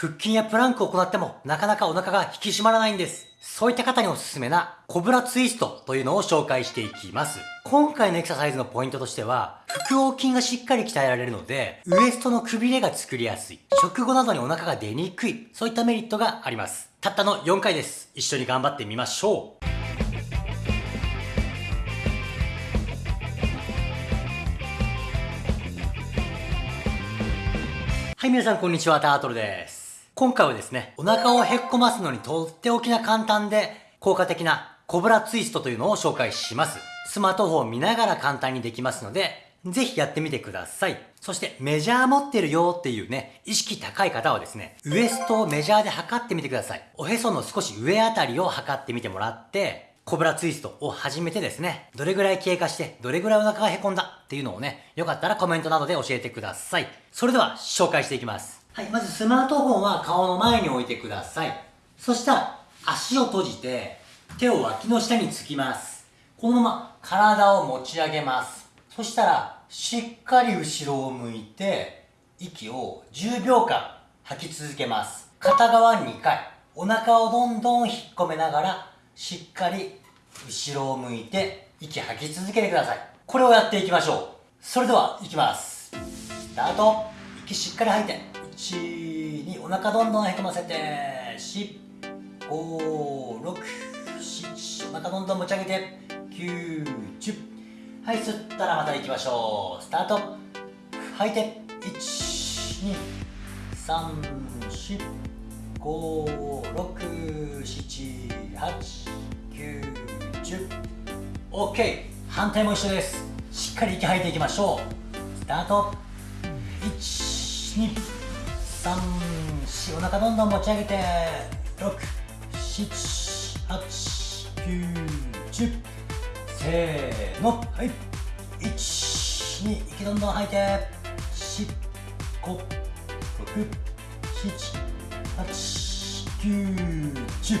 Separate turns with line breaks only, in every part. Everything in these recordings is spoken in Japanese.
腹筋やプランクを行ってもなかなかお腹が引き締まらないんです。そういった方におすすめなコブラツイストというのを紹介していきます。今回のエクササイズのポイントとしては、腹横筋がしっかり鍛えられるので、ウエストのくびれが作りやすい、食後などにお腹が出にくい、そういったメリットがあります。たったの4回です。一緒に頑張ってみましょう。はい、皆さんこんにちは、タートルです。今回はですね、お腹をへっこますのにとっておきな簡単で効果的なコブラツイストというのを紹介します。スマートフォンを見ながら簡単にできますので、ぜひやってみてください。そしてメジャー持ってるよっていうね、意識高い方はですね、ウエストをメジャーで測ってみてください。おへその少し上あたりを測ってみてもらって、コブラツイストを始めてですね、どれぐらい経過して、どれぐらいお腹がへこんだっていうのをね、よかったらコメントなどで教えてください。それでは紹介していきます。はい、まずスマートフォンは顔の前に置いてください。そしたら、足を閉じて、手を脇の下につきます。このまま体を持ち上げます。そしたら、しっかり後ろを向いて、息を10秒間吐き続けます。片側2回。お腹をどんどん引っ込めながら、しっかり後ろを向いて、息吐き続けてください。これをやっていきましょう。それでは、いきます。スタート。息しっかり吐いて。1、2、お腹どんどんへこませて、4、5、6、7、お腹どんどん持ち上げて、9、10。はい、吸ったらまた行きましょう。スタート。吐いて、1、2、3、4、5、6、7、8、9、10。OK! 反対も一緒です。しっかり息吐いていきましょう。スタート。1、2、3、4お腹どんどん持ち上げて6、7、8、9、10せーのはい。1、2息どんどん吐いて。4、5、6、7、8、9、10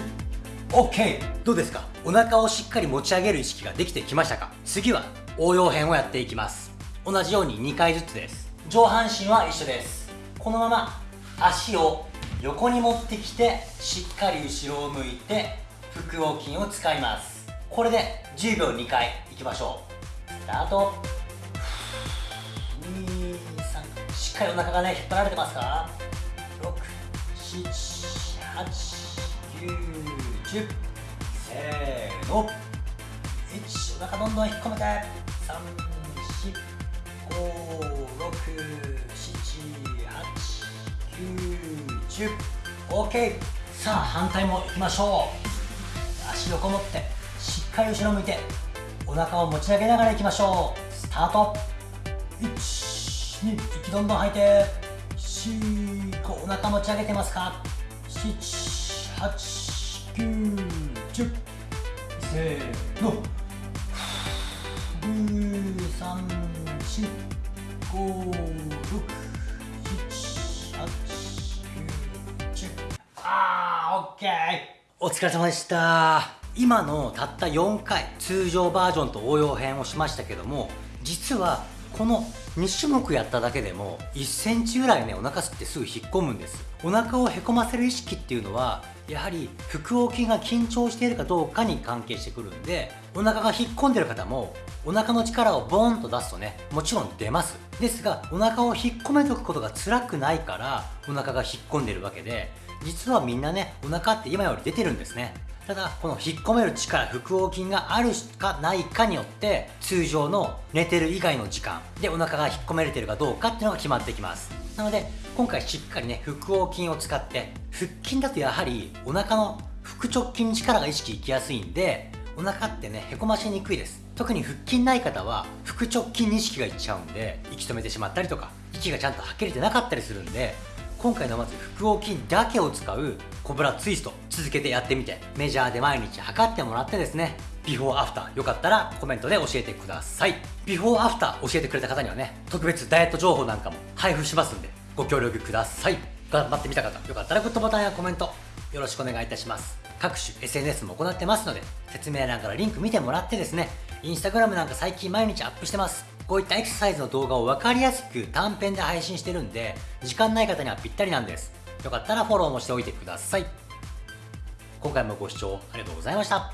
OK! どうですか？お腹をしっかり持ち上げる意識ができてきましたか？次は応用編をやっていきます。同じように2回ずつです。上半身は一緒です。このまま足を横に持ってきてしっかり後ろを向いて腹横筋を使います。これで10秒2回いきましょう。スタート。23しっかりお腹がね引っ張られてますか？678910せーの。1お腹どんどん引っ込めて。345678 10OK さあ反対もいきましょう。足横持ってしっかり後ろ向いてお腹を持ち上げながらいきましょう。スタート。12息どんどん吐いて。45お腹持ち上げてますか？78910せーの。23456オッケーお疲れ様でした。今のたった4回、通常バージョンと応用編をしましたけども、実はこの2種目やっただけでも1センチぐらいね、お腹吸ってすぐ引っ込むんです。お腹をへこませる意識っていうのは、やはり腹横筋が緊張しているかどうかに関係してくるんで、お腹が引っ込んでる方も、お腹の力をボーンと出すとね、もちろん出ます。ですが、お腹を引っ込めとくことが辛くないから、お腹が引っ込んでるわけで、実はみんなね、お腹って今より出てるんですね。ただ、この引っ込める力、腹横筋があるかないかによって、通常の寝てる以外の時間でお腹が引っ込めれてるかどうかっていうのが決まってきます。なので、今回しっかりね、腹横筋を使って、腹筋だとやはりお腹の腹直筋に力が意識いきやすいんで、お腹ってね、へこましにくいです。特に腹筋ない方は、腹直筋に意識がいっちゃうんで、息止めてしまったりとか、息がちゃんと吐けれてなかったりするんで、今回のまず腹横筋だけを使うコブラツイスト続けてやってみてメジャーで毎日測ってもらってですねビフォーアフターよかったらコメントで教えてください。ビフォーアフター教えてくれた方にはね特別ダイエット情報なんかも配布しますんでご協力ください。頑張ってみた方よかったらグッドボタンやコメントよろしくお願いいたします。各種 SNS も行ってますので説明欄からリンク見てもらってですねインスタグラムなんか最近毎日アップしてます。こういったエクササイズの動画を分かりやすく短編で配信してるんで、時間ない方にはぴったりなんです。よかったらフォローもしておいてください。今回もご視聴ありがとうございました。